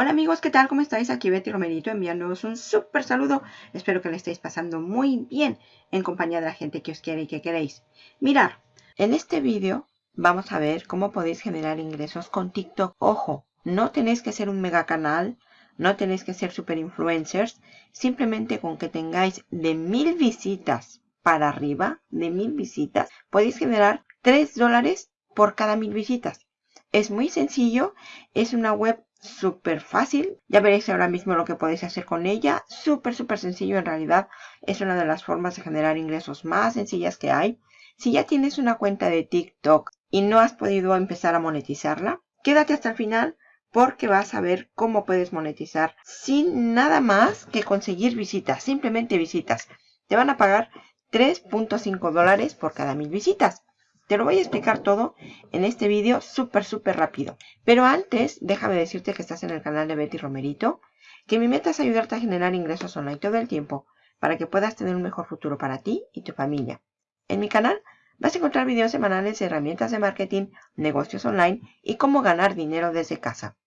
Hola amigos, ¿qué tal? ¿Cómo estáis? Aquí Betty Romerito enviándoos un súper saludo. Espero que le estéis pasando muy bien en compañía de la gente que os quiere y que queréis. Mirar, en este vídeo vamos a ver cómo podéis generar ingresos con TikTok. Ojo, no tenéis que ser un mega canal, no tenéis que ser super influencers. Simplemente con que tengáis de mil visitas para arriba, de mil visitas, podéis generar 3 dólares por cada mil visitas. Es muy sencillo, es una web súper fácil. Ya veréis ahora mismo lo que podéis hacer con ella. Súper, súper sencillo en realidad. Es una de las formas de generar ingresos más sencillas que hay. Si ya tienes una cuenta de TikTok y no has podido empezar a monetizarla, quédate hasta el final porque vas a ver cómo puedes monetizar sin nada más que conseguir visitas. Simplemente visitas. Te van a pagar 3.5 dólares por cada mil visitas. Te lo voy a explicar todo en este vídeo súper, súper rápido. Pero antes, déjame decirte que estás en el canal de Betty Romerito, que mi meta es ayudarte a generar ingresos online todo el tiempo para que puedas tener un mejor futuro para ti y tu familia. En mi canal vas a encontrar videos semanales de herramientas de marketing, negocios online y cómo ganar dinero desde casa.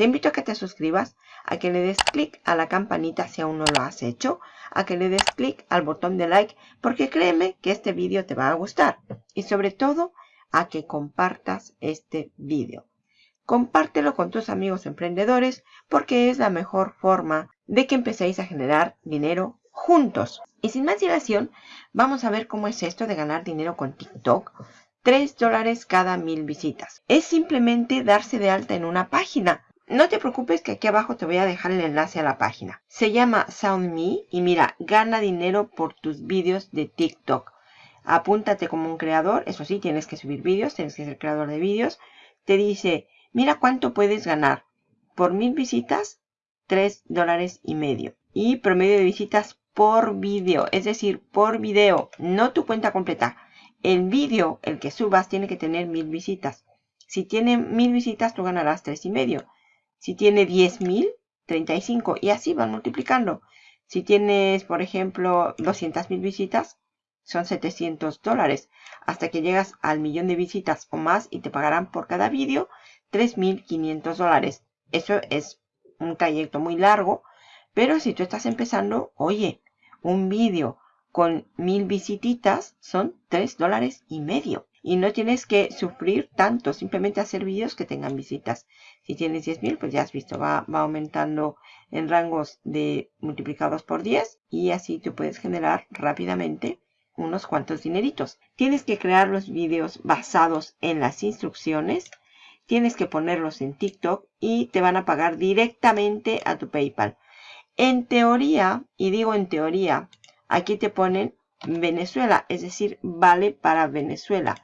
Te invito a que te suscribas, a que le des clic a la campanita si aún no lo has hecho, a que le des clic al botón de like porque créeme que este vídeo te va a gustar. Y sobre todo, a que compartas este vídeo. Compártelo con tus amigos emprendedores porque es la mejor forma de que empecéis a generar dinero juntos. Y sin más dilación, vamos a ver cómo es esto de ganar dinero con TikTok. 3 dólares cada mil visitas. Es simplemente darse de alta en una página. No te preocupes que aquí abajo te voy a dejar el enlace a la página. Se llama SoundMe y mira, gana dinero por tus vídeos de TikTok. Apúntate como un creador, eso sí, tienes que subir vídeos, tienes que ser creador de vídeos. Te dice, mira cuánto puedes ganar. Por mil visitas, 3 dólares y medio. Y promedio de visitas por vídeo, es decir, por video, no tu cuenta completa. El vídeo, el que subas, tiene que tener mil visitas. Si tiene mil visitas, tú ganarás tres y medio. Si tiene 10.000, 35 y así van multiplicando. Si tienes, por ejemplo, 200.000 visitas, son 700 dólares. Hasta que llegas al millón de visitas o más y te pagarán por cada vídeo 3.500 dólares. Eso es un trayecto muy largo, pero si tú estás empezando, oye, un vídeo con mil visititas son 3 dólares y medio. Y no tienes que sufrir tanto, simplemente hacer vídeos que tengan visitas. Si tienes 10.000, pues ya has visto, va, va aumentando en rangos de multiplicados por 10 y así tú puedes generar rápidamente unos cuantos dineritos. Tienes que crear los vídeos basados en las instrucciones, tienes que ponerlos en TikTok y te van a pagar directamente a tu PayPal. En teoría, y digo en teoría, aquí te ponen Venezuela, es decir, vale para Venezuela.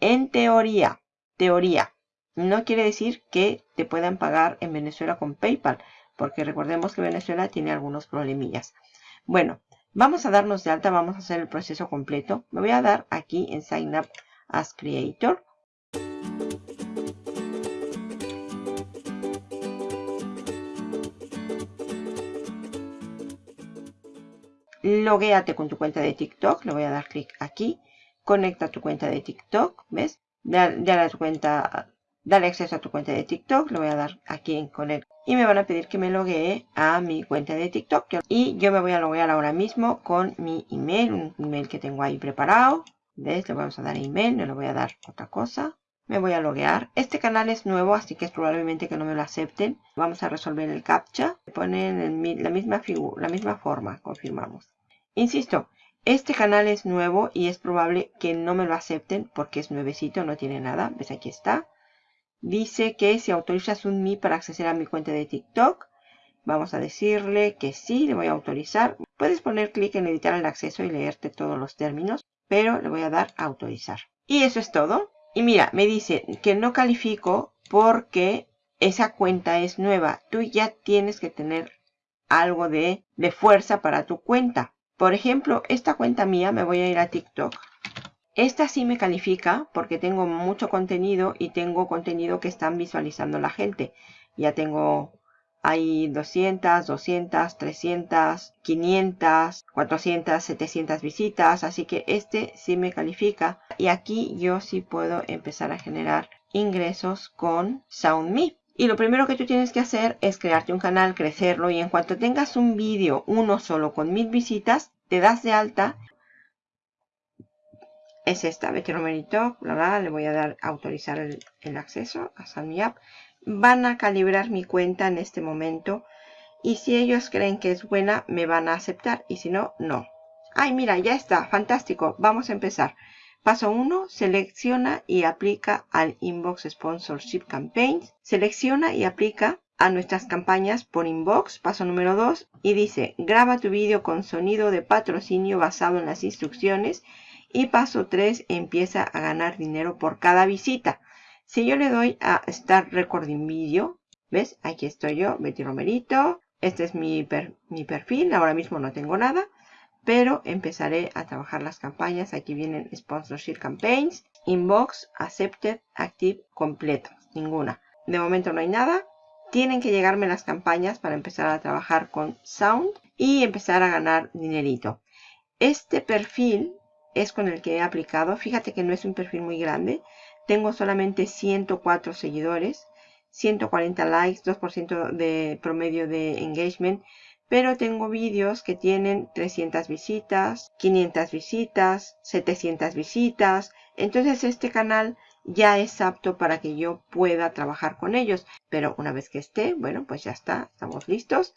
En teoría, teoría, no quiere decir que te puedan pagar en Venezuela con PayPal, porque recordemos que Venezuela tiene algunos problemillas. Bueno, vamos a darnos de alta, vamos a hacer el proceso completo. Me voy a dar aquí en Sign Up as Creator. Loguéate con tu cuenta de TikTok. Le voy a dar clic aquí. Conecta tu cuenta de TikTok. ¿Ves? Dale, a tu cuenta, dale acceso a tu cuenta de TikTok. Le voy a dar aquí en Connect. Y me van a pedir que me loguee a mi cuenta de TikTok. Y yo me voy a loguear ahora mismo con mi email. Un email que tengo ahí preparado. ¿Ves? Le vamos a dar email. No le voy a dar otra cosa. Me voy a loguear. Este canal es nuevo, así que es probablemente que no me lo acepten. Vamos a resolver el captcha. Ponen la misma, la misma forma. Confirmamos. Insisto, este canal es nuevo y es probable que no me lo acepten porque es nuevecito, no tiene nada. ¿Ves? Aquí está. Dice que si autorizas un Mi para acceder a mi cuenta de TikTok, vamos a decirle que sí, le voy a autorizar. Puedes poner clic en editar el acceso y leerte todos los términos, pero le voy a dar a autorizar. Y eso es todo. Y mira, me dice que no califico porque esa cuenta es nueva. Tú ya tienes que tener algo de, de fuerza para tu cuenta. Por ejemplo, esta cuenta mía, me voy a ir a TikTok. Esta sí me califica porque tengo mucho contenido y tengo contenido que están visualizando la gente. Ya tengo hay 200, 200, 300, 500, 400, 700 visitas. Así que este sí me califica. Y aquí yo sí puedo empezar a generar ingresos con SoundMe. Y lo primero que tú tienes que hacer es crearte un canal, crecerlo y en cuanto tengas un vídeo, uno solo con mil visitas, te das de alta. Es esta, Betty Romerito, bla, bla, le voy a dar autorizar el, acceso a Sign Up. Van a calibrar mi cuenta en este momento y si ellos creen que es buena, me van a aceptar y si no, no. Ay, mira, ya está, fantástico. Vamos a empezar. Paso 1. Selecciona y aplica al Inbox Sponsorship Campaigns. Selecciona y aplica a nuestras campañas por inbox. Paso número 2. Y dice, graba tu vídeo con sonido de patrocinio basado en las instrucciones. Y paso 3. Empieza a ganar dinero por cada visita. Si yo le doy a Start Recording Video, ¿ves? Aquí estoy yo, Betty Romerito. Este es mi, mi perfil. Ahora mismo no tengo nada pero empezaré a trabajar las campañas. Aquí vienen Sponsorship Campaigns, Inbox, Accepted, Active, completo, ninguna. De momento no hay nada. Tienen que llegarme las campañas para empezar a trabajar con Sound y empezar a ganar dinerito. Este perfil es con el que he aplicado. Fíjate que no es un perfil muy grande. Tengo solamente 104 seguidores, 140 likes, 2% de promedio de engagement pero tengo vídeos que tienen 300 visitas, 500 visitas, 700 visitas. Entonces este canal ya es apto para que yo pueda trabajar con ellos. Pero una vez que esté, bueno, pues ya está, estamos listos.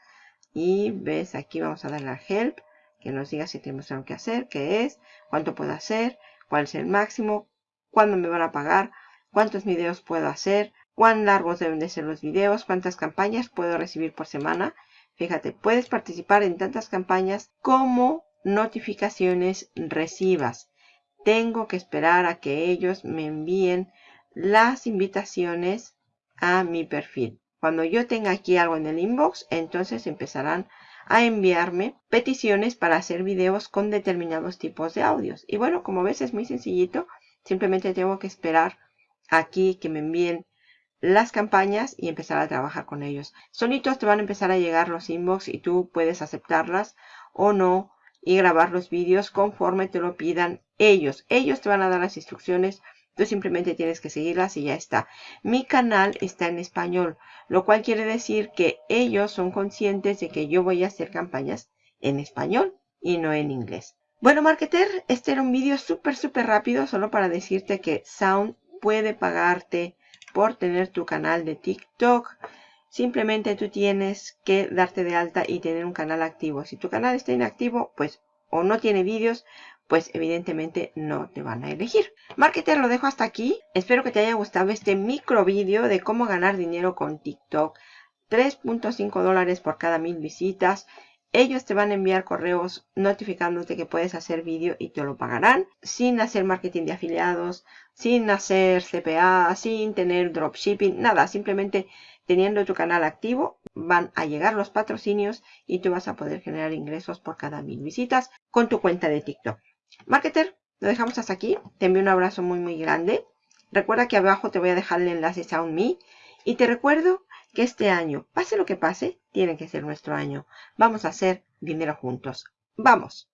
Y ves, aquí vamos a darle a Help, que nos diga si tenemos algo que hacer, qué es, cuánto puedo hacer, cuál es el máximo, cuándo me van a pagar, cuántos videos puedo hacer, cuán largos deben de ser los videos, cuántas campañas puedo recibir por semana Fíjate, puedes participar en tantas campañas como notificaciones recibas. Tengo que esperar a que ellos me envíen las invitaciones a mi perfil. Cuando yo tenga aquí algo en el inbox, entonces empezarán a enviarme peticiones para hacer videos con determinados tipos de audios. Y bueno, como ves es muy sencillito. Simplemente tengo que esperar aquí que me envíen las campañas y empezar a trabajar con ellos. Solitos te van a empezar a llegar los inbox y tú puedes aceptarlas o no y grabar los vídeos conforme te lo pidan ellos. Ellos te van a dar las instrucciones, tú simplemente tienes que seguirlas y ya está. Mi canal está en español, lo cual quiere decir que ellos son conscientes de que yo voy a hacer campañas en español y no en inglés. Bueno, marketer, este era un vídeo súper, súper rápido solo para decirte que Sound puede pagarte por tener tu canal de TikTok. Simplemente tú tienes que darte de alta y tener un canal activo. Si tu canal está inactivo, pues o no tiene vídeos, pues evidentemente no te van a elegir. Marketer, lo dejo hasta aquí. Espero que te haya gustado este micro vídeo de cómo ganar dinero con TikTok. 3.5 dólares por cada mil visitas. Ellos te van a enviar correos notificándote que puedes hacer vídeo y te lo pagarán sin hacer marketing de afiliados, sin hacer CPA, sin tener dropshipping, nada. Simplemente teniendo tu canal activo van a llegar los patrocinios y tú vas a poder generar ingresos por cada mil visitas con tu cuenta de TikTok. Marketer, lo dejamos hasta aquí. Te envío un abrazo muy muy grande. Recuerda que abajo te voy a dejar el enlace SoundMe y te recuerdo que este año, pase lo que pase, tiene que ser nuestro año. Vamos a hacer dinero juntos. ¡Vamos!